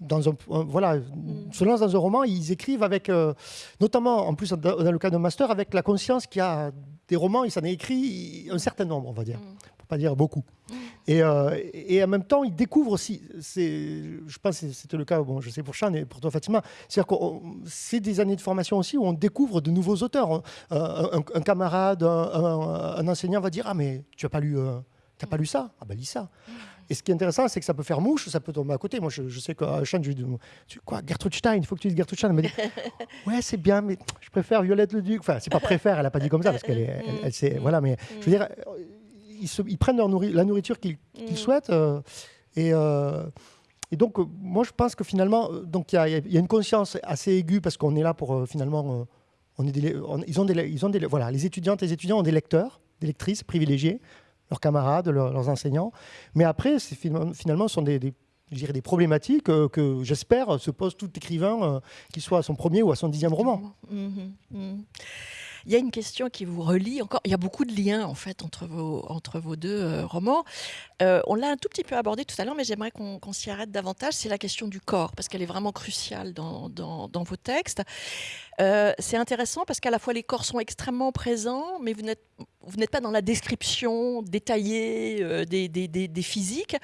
dans un, voilà, mm. se lancent dans un roman, ils écrivent avec, euh, notamment en plus dans, le cas d'un master, avec la conscience qu'il y a des romans, il s'en est écrit un certain nombre, on va dire, mm. Pas dire beaucoup. Mm. Et, euh, et, en même temps, ils découvrent aussi, je pense que c'était le cas, bon, je sais pour Chan et pour toi Fatima, c'est-à-dire que c'est des années de formation aussi où on découvre de nouveaux auteurs. Un, camarade, un, enseignant va dire, ah mais tu as pas lu... Euh, T'as pas lu ça? Ah ben lis ça. Et ce qui est intéressant, c'est que ça peut faire mouche, ça peut tomber à côté. Moi, je, sais qu'à Chan, je lui dis Quoi, Gertrude Stein, il faut que tu dises Gertrude Stein. Elle m'a dit Ouais, c'est bien, mais je préfère Violette le Duc. Enfin, c'est pas préfère, elle a pas dit comme ça, parce qu'elle est. Elle, elle, voilà, mais je veux dire, ils, se, ils prennent leur la nourriture qu'ils souhaitent. Euh, et. Euh, et donc, euh, moi, je pense que finalement, il y, y, a une conscience assez aiguë parce qu'on est là pour finalement, on est des, ils ont des, ils ont des, voilà, les étudiantes et les étudiants ont des lecteurs, des lectrices privilégiées leurs camarades, leurs enseignants. Mais après, finalement, ce sont des, des problématiques euh, que j'espère se pose tout écrivain, euh, qu'il soit à son premier ou à son dixième roman. Mhm, mhm. Il y a une question qui vous relie encore. Il y a beaucoup de liens en fait entre vos, entre vos deux euh, romans. on l'a un tout petit peu abordé tout à l'heure, mais j'aimerais qu'on s'y arrête davantage. C'est la question du corps, parce qu'elle est vraiment cruciale dans, dans, vos textes. c'est intéressant parce qu'à la fois les corps sont extrêmement présents, mais vous n'êtes pas dans la description détaillée euh, des, des, physiques.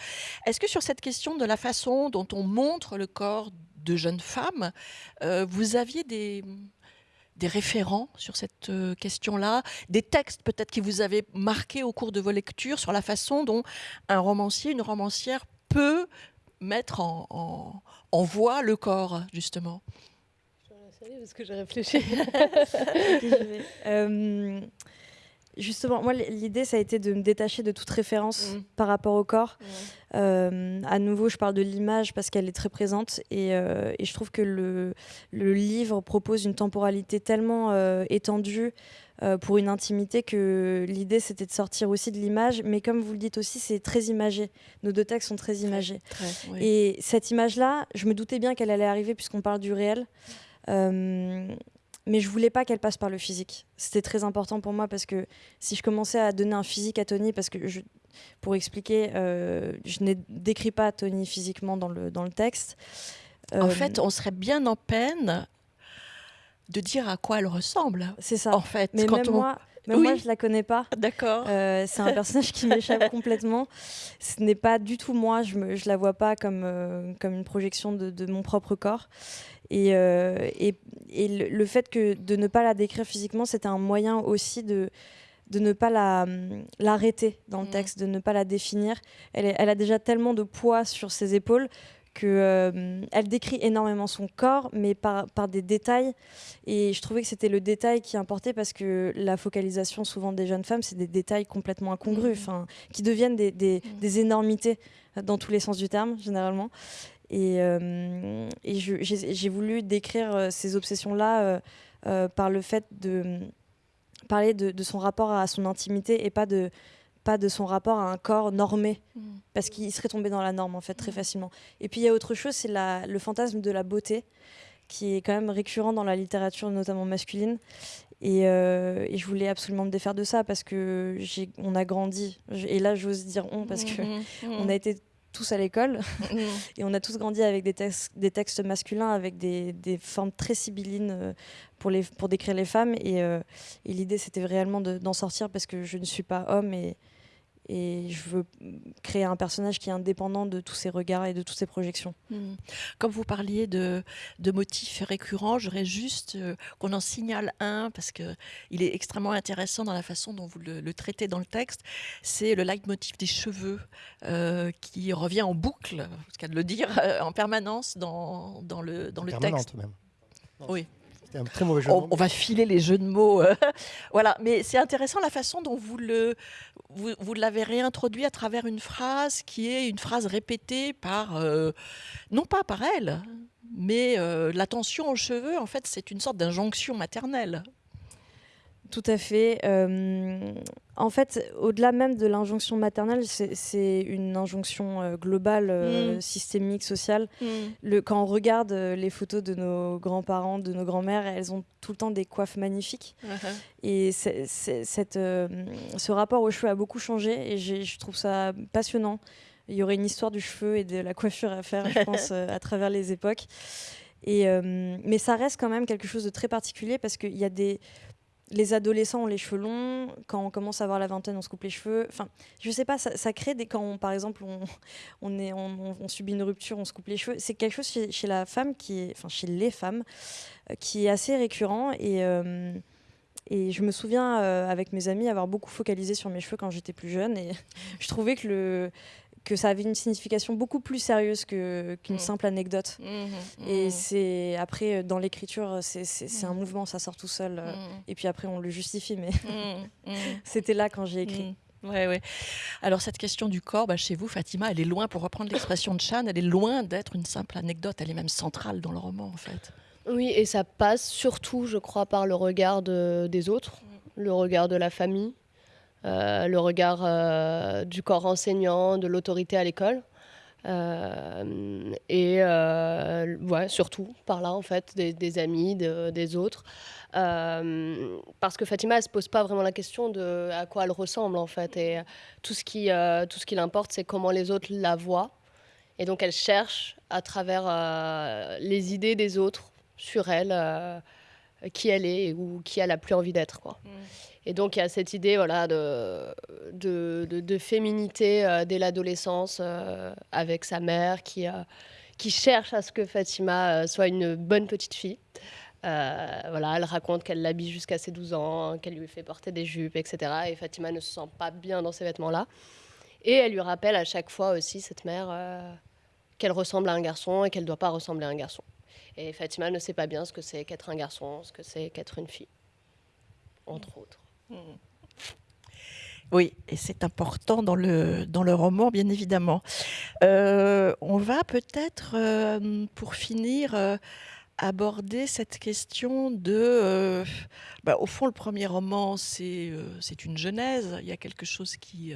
Est-ce que sur cette question de la façon dont on montre le corps de jeunes femmes, euh, vous aviez des, des référents sur cette euh, question-là, des textes peut-être qui vous avaient marqué au cours de vos lectures sur la façon dont un romancier, une romancière peut mettre en, en, voix le corps, justement? Je vais parce que j'ai réfléchi. Justement, moi, l'idée, ça a été de me détacher de toute référence mm. par rapport au corps. Euh, à nouveau, je parle de l'image parce qu'elle est très présente et, euh, et, je trouve que le, le, livre propose une temporalité tellement euh, étendue pour une intimité que l'idée, c'était de sortir aussi de l'image. Mais comme vous le dites aussi, c'est très imagé. Nos deux textes sont très imagés. Et cette image-là, je me doutais bien qu'elle allait arriver puisqu'on parle du réel mais je voulais pas qu'elle passe par le physique. C'était très important pour moi parce que si je commençais à donner un physique à Tony, parce que je, pour expliquer, euh, je ne décris pas Tony physiquement dans le, dans le texte. En euh, fait, on serait bien en peine de dire à quoi elle ressemble. C'est ça. En fait, mais même moi, mais moi, je la connais pas. D'accord. Euh, c'est un personnage qui m'échappe complètement. Ce n'est pas du tout moi. Je ne je la vois pas comme, comme une projection de, de, mon propre corps. Et, euh, et, et le, fait que de ne pas la décrire physiquement, c'était un moyen aussi de, de ne pas l'arrêter dans le mm. texte, de ne pas la définir. Elle, elle, a déjà tellement de poids sur ses épaules que euh, elle décrit énormément son corps, mais par, par, des détails. Et je trouvais que c'était le détail qui importait parce que la focalisation souvent des jeunes femmes, c'est des détails complètement incongrus, mm. qui deviennent des, des, mm. des, énormités dans tous les sens du terme, généralement. Et, euh, j'ai voulu décrire euh, ces obsessions-là euh, par le fait de parler de, son rapport à son intimité et pas de pas de son rapport à un corps normé, Mm. parce qu'il serait tombé dans la norme en fait très Mm. facilement. Et puis il y a autre chose, c'est le fantasme de la beauté, qui est quand même récurrent dans la littérature, notamment masculine. Et, euh, et je voulais absolument me défaire de ça parce que on a grandi. Et là, j'ose dire on parce que Mhm. on a été tous à l'école et on a tous grandi avec des textes, des textes masculins, avec des, des formes très sibyllines euh, pour, les, pour décrire les femmes. Et, euh, et l'idée, c'était réellement de- d'en sortir parce que je ne suis pas homme et, et je veux créer un personnage qui est indépendant de tous ces regards et de toutes ces projections. Mhm. Comme vous parliez de, de motifs récurrents, j'aurais juste euh, qu'on en signale un parce que il est extrêmement intéressant dans la façon dont vous le, le traitez dans le texte. C'est le leitmotiv des cheveux euh, qui revient en boucle, c'est cas de le dire, euh, en permanence dans, dans le, dans le Permanente texte. même. Non, Oui. C'était un très mauvais jeu. de On, mots, on va filer les jeux de mots. euh, voilà, mais c'est intéressant la façon dont vous le vous, vous l'avez réintroduit à travers une phrase qui est une phrase répétée par euh, non pas par elle, mais euh, l'attention aux cheveux. En fait, c'est une sorte d'injonction maternelle. Tout à fait. Euh, en fait, au-delà même de l'injonction maternelle, c'est- une injonction euh, globale, euh, Mm. systémique, sociale. Le, quand on regarde les photos de nos grands-parents, de nos grands-mères, elles ont tout le temps des coiffes magnifiques. Et cette, euh, ce rapport aux cheveux a beaucoup changé et je trouve ça passionnant. Il y aurait une histoire du cheveu et de la coiffure à faire, je pense, à travers les époques. Et, mais ça reste quand même quelque chose de très particulier parce qu'il y a des... Les adolescents ont les cheveux longs. Quand on commence à avoir la vingtaine, on se coupe les cheveux. Enfin, je sais pas, ça, crée des. Quand, par exemple, on, est, on, on- subit une rupture, on se coupe les cheveux. C'est quelque chose chez, chez la femme qui enfin, chez les femmes, euh, qui est assez récurrent. Et, euh, je me souviens, euh, avec mes amis, avoir beaucoup focalisé sur mes cheveux quand j'étais plus jeune. Et je trouvais que, le, que ça avait une signification beaucoup plus sérieuse que- qu'une Mm. simple anecdote. Et c'est après, euh, dans l'écriture, c'est un Mm. mouvement, ça sort tout seul. euh, Et puis après, on le justifie, mais Mm. c'était là quand j'ai écrit. Mm. Ouais, ouais. Alors cette question du corps, bah, chez vous, Fatima, elle est loin, pour reprendre l'expression de Chan, elle est loin d'être une simple anecdote, elle est même centrale dans le roman en fait. Oui, et ça passe surtout, je crois, par le regard de- des autres, le regard de la famille, euh, le regard euh, du corps enseignant, de l'autorité à l'école. Euh, et euh, surtout par là, en fait, des, amis, de- des autres. Parce que Fatima, elle se pose pas vraiment la question de à quoi elle ressemble, en fait. Et tout ce qui, tout qui l'importe, c'est comment les autres la voient. Et donc, elle cherche à travers les idées des autres sur elle, qui elle est ou qui elle a plus envie d'être. Quoi. Et donc il y a cette idée voilà, de, de, féminité euh, dès l'adolescence euh, avec sa mère qui, euh, qui cherche à ce que Fatima soit une bonne petite fille. Voilà, elle raconte qu'elle l'habille jusqu'à ses 12 ans, qu'elle lui fait porter des jupes, etc. Et Fatima ne se sent pas bien dans ces vêtements-là. Et elle lui rappelle à chaque fois aussi, cette mère, qu'elle ressemble à un garçon et qu'elle ne doit pas ressembler à un garçon. Et Fatima ne sait pas bien ce que c'est qu'être un garçon, ce que c'est qu'être une fille, entre autres. Oui, et c'est important dans le, dans le roman, bien évidemment. Euh, on va peut-être, euh, pour finir, euh, aborder cette question de... bah, au fond, le premier roman, c'est une genèse, il y a quelque chose qui,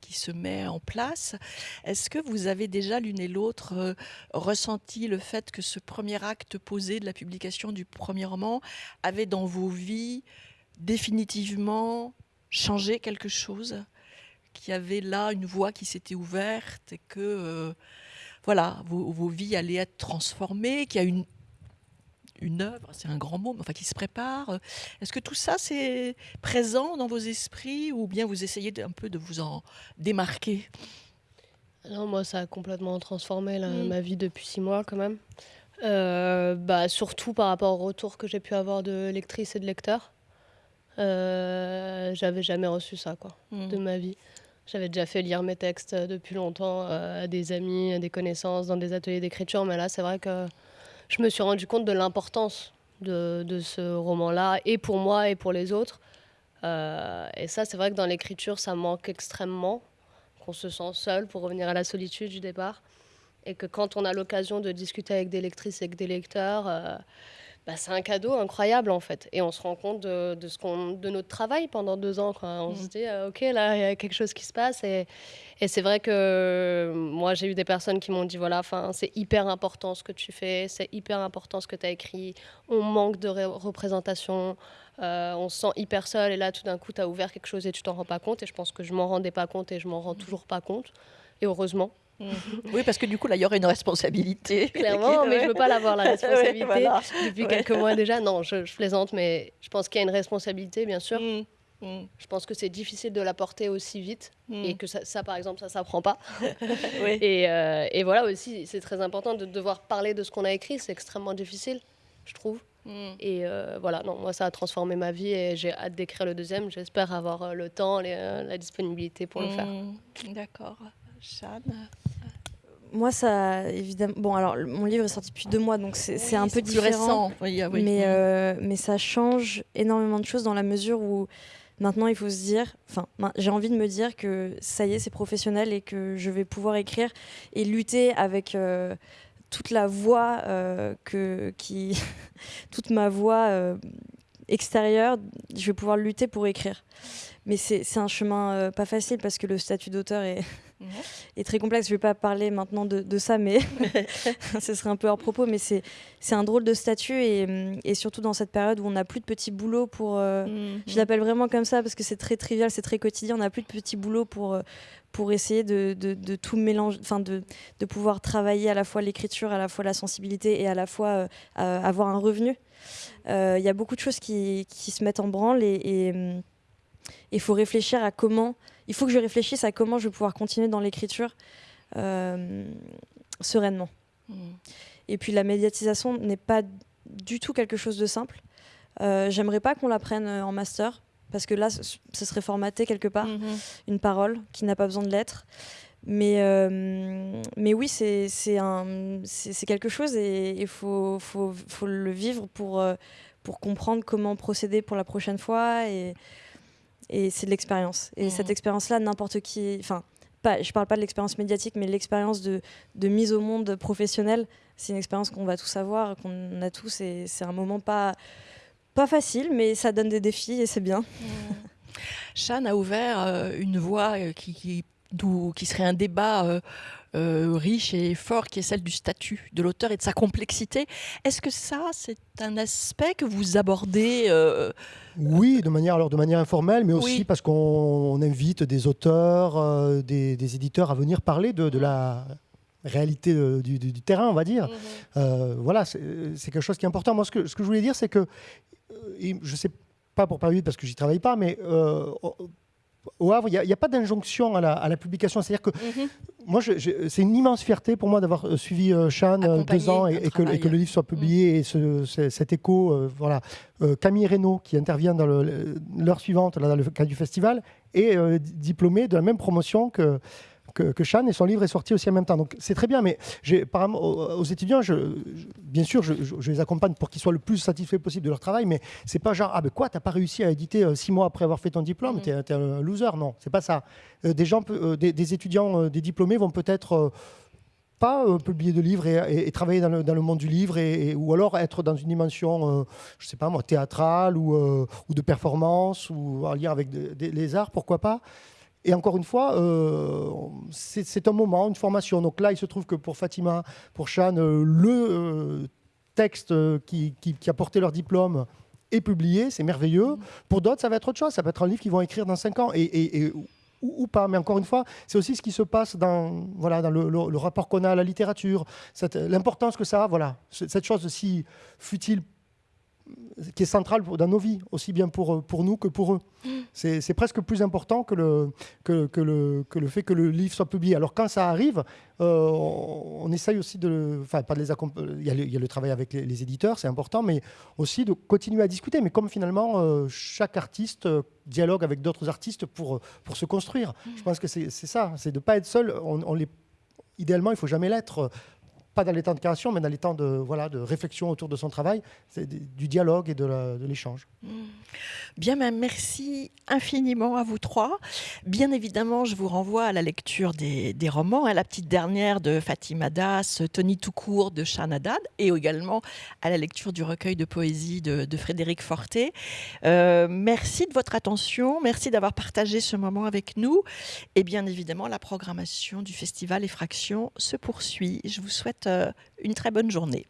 qui se met en place. Est-ce que vous avez déjà l'une et l'autre ressenti le fait que ce premier acte posé de la publication du premier roman avait dans vos vies définitivement changé quelque chose Qu'il y avait là une voie qui s'était ouverte et que euh, voilà, vos, vos vies allaient être transformées, qu'il y a une, une œuvre, c'est un grand mot, mais enfin qui se prépare. Est-ce que tout ça c'est présent dans vos esprits ou bien vous essayez un peu de vous en démarquer? Non, moi, ça a complètement transformé Mm. ma vie depuis six mois, quand même. Euh, bah, surtout par rapport au retour que j'ai pu avoir de lectrices et de lecteurs. Euh, J'avais jamais reçu ça, quoi, de ma vie. J'avais déjà fait lire mes textes depuis longtemps euh, à des amis, à des connaissances, dans des ateliers d'écriture, mais là, c'est vrai que je me suis rendu compte de l'importance de, de ce roman-là, et pour moi et pour les autres. Euh, et ça, c'est vrai que dans l'écriture, ça manque extrêmement, qu'on se sent seul pour revenir à la solitude du départ. Et que quand on a l'occasion de discuter avec des lectrices et avec des lecteurs, euh, bah, c'est un cadeau incroyable en fait. Et on se rend compte de, de ce qu'on, de notre travail pendant deux ans. Quoi. On se dit, euh, ok, là, il y a quelque chose qui se passe. Et, et c'est vrai que moi, j'ai eu des personnes qui m'ont dit, voilà, c'est hyper important ce que tu fais, c'est hyper important ce que tu as écrit. On manque de représentation, euh, on se sent hyper seul. Et là, tout d'un coup, tu as ouvert quelque chose et tu t'en rends pas compte. Et je pense que je m'en rendais pas compte et je m'en rends toujours pas compte. Et heureusement. Oui, parce que du coup, là, il y aurait une responsabilité. Clairement, mais je ne veux pas l'avoir, la responsabilité. Depuis quelques mois déjà. Non, je, plaisante, mais je pense qu'il y a une responsabilité, bien sûr. Mm. Mm. Je pense que c'est difficile de la porter aussi vite mm. et que ça, par exemple, ça ne s'apprend pas. et, euh, et, voilà aussi, c'est très important de devoir parler de ce qu'on a écrit. C'est extrêmement difficile, je trouve. Et euh, voilà, non, moi, ça a transformé ma vie et j'ai hâte d'écrire le deuxième. J'espère avoir euh, le temps, la disponibilité pour le faire. D'accord. Jeanne? Moi, ça, évidemment. Bon, alors, mon livre est sorti depuis deux mois, donc c'est un peu différent. Oui, oui. Mais, euh, mais ça change énormément de choses dans la mesure où maintenant, il faut se dire. Enfin, j'ai envie de me dire que ça y est, c'est professionnel et que je vais pouvoir écrire et lutter avec. Euh, toute la voix euh, que qui toute ma voix extérieure je vais pouvoir lutter pour écrire mais c'est un chemin pas facile parce que le statut d'auteur est est très complexe. Je ne vais pas parler maintenant de, ça, mais ce serait un peu hors propos. Mais c'est un drôle de statut et, et, surtout dans cette période où on n'a plus de petits boulots pour. Euh, mhm. Je l'appelle vraiment comme ça parce que c'est très trivial, c'est très quotidien. On n'a plus de petits boulots pour. Euh, pour essayer de, de, tout mélanger, enfin de, de, pouvoir travailler à la fois l'écriture, à la fois la sensibilité et à la fois euh, avoir un revenu. Il y a beaucoup de choses qui, qui, se mettent en branle et il faut réfléchir à comment il faut que je réfléchisse à comment je vais pouvoir continuer dans l'écriture euh, sereinement. Hmm. Et puis la médiatisation n'est pas du tout quelque chose de simple. Euh, J'aimerais pas qu'on la prenne euh, en master, parce que là, ce serait formaté quelque part, mhm. une parole qui n'a pas besoin de lettres. Mais, euh, mais oui, c'est quelque chose et il faut, faut, faut, le vivre pour, pour comprendre comment procéder pour la prochaine fois. Et, et c'est de l'expérience. Et cette mmh. expérience-là, n'importe qui, enfin, pas, je parle pas de l'expérience médiatique, mais l'expérience de, de, mise au monde professionnelle, c'est une expérience qu'on va tous avoir, qu'on a tous, et c'est un moment pas, pas facile, mais ça donne des défis et c'est bien. Mmh. a ouvert euh, une voie euh, qui, qui, qui, serait un débat. Euh, euh, riche et fort qui est celle du statut de l'auteur et de sa complexité. Est-ce que ça, c'est un aspect que vous abordez euh, Oui, de manière, alors de manière informelle, mais aussi parce qu'on invite des auteurs, euh, des, éditeurs à venir parler de, la réalité du, terrain, on va dire. Mhm. voilà, c'est quelque chose qui est important. Moi, ce que, ce que je voulais dire, c'est que, je ne sais pas pour Paris parce que j'y travaille pas, mais au Havre, il n'y a, pas d'injonction à la, publication. C'est-à-dire que mhm. moi, c'est une immense fierté pour moi d'avoir euh, suivi euh, euh deux ans et, que, le livre soit publié et cet écho. Euh, voilà. Camille Reynaud, qui intervient dans l'heure suivante, dans le cadre du festival, est diplômé de la même promotion que, que, que Chan et son livre est sorti aussi en même temps. Donc c'est très bien, mais par, aux, aux étudiants, je, bien sûr, je, les accompagne pour qu'ils soient le plus satisfaits possible de leur travail, mais c'est pas genre ah ben quoi, t'as pas réussi à éditer euh, six mois après avoir fait ton diplôme, mmh. t'es es un loser. Non, c'est pas ça. Euh, des gens, euh, des, étudiants, des diplômés vont peut-être pas publier de livres et, travailler dans le, monde du livre, et, ou alors être dans une dimension, je sais pas moi, théâtrale ou, ou de performance ou en lien avec les arts, pourquoi pas. Et encore une fois, euh, c'est un moment, une formation. Donc là, il se trouve que pour Fatima, pour Chan, euh, le euh, texte qui, a porté leur diplôme est publié, c'est merveilleux. Pour d'autres, ça va être autre chose. Ça va être un livre qu'ils vont écrire dans 5 ans. Et, ou, pas. Mais encore une fois, c'est aussi ce qui se passe dans, voilà, dans le, rapport qu'on a à la littérature, l'importance que ça a, voilà, cette chose si futile qui est centrale dans nos vies, aussi bien pour, pour nous que pour eux. C'est presque plus important que le, que, le, que le fait que le livre soit publié. Alors quand ça arrive, euh, on, essaye aussi de... Enfin, pas de les accompagner. Il, y a le travail avec les, éditeurs, c'est important, mais aussi de continuer à discuter. Mais comme finalement, euh, chaque artiste euh, dialogue avec d'autres artistes pour, pour se construire. Je pense que c'est ça, c'est de ne pas être seul. On. Idéalement, il ne faut jamais l'être pas dans les temps de création, mais dans les temps de, voilà, de réflexion autour de son travail, du dialogue et de l'échange. Mmh. Bien, merci infiniment à vous trois. Bien évidemment, je vous renvoie à la lecture des, romans, à hein, la petite dernière de Fatima Das, Tony Toucourt de Chanadad, et également à la lecture du recueil de poésie de, Frédéric Forté. Euh, merci de votre attention, merci d'avoir partagé ce moment avec nous. Et bien évidemment, la programmation du festival Effraction se poursuit. Je vous souhaite euh, une très bonne journée.